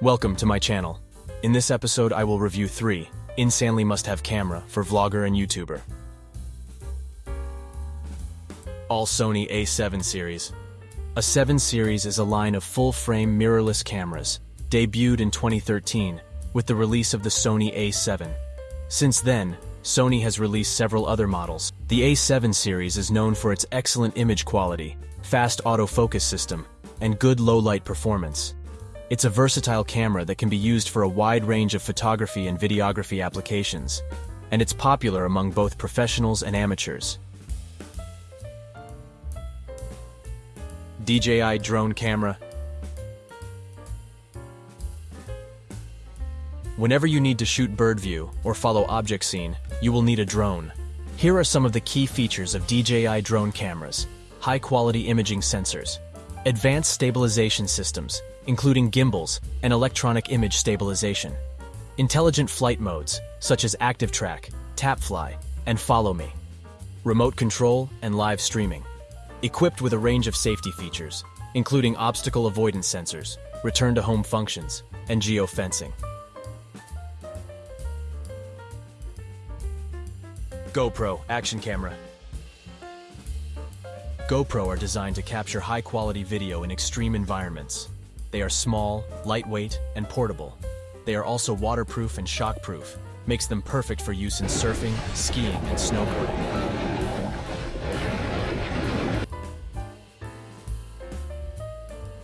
Welcome to my channel. In this episode, I will review 3 Insanely Must Have Camera for Vlogger and YouTuber. All Sony A7 series. A 7 series is a line of full-frame mirrorless cameras, debuted in 2013 with the release of the Sony A7. Since then, Sony has released several other models. The A7 series is known for its excellent image quality, fast autofocus system, and good low-light performance. It's a versatile camera that can be used for a wide range of photography and videography applications, and it's popular among both professionals and amateurs. DJI Drone Camera Whenever you need to shoot bird view or follow object scene, you will need a drone. Here are some of the key features of DJI drone cameras. High-quality imaging sensors, advanced stabilization systems, including gimbals and electronic image stabilization, intelligent flight modes, such as Active Track, tap fly, and Follow Me, remote control and live streaming, equipped with a range of safety features, including obstacle avoidance sensors, return-to-home functions, and geofencing. GoPro Action Camera GoPro are designed to capture high-quality video in extreme environments. They are small, lightweight, and portable. They are also waterproof and shockproof, makes them perfect for use in surfing, skiing, and snowboarding.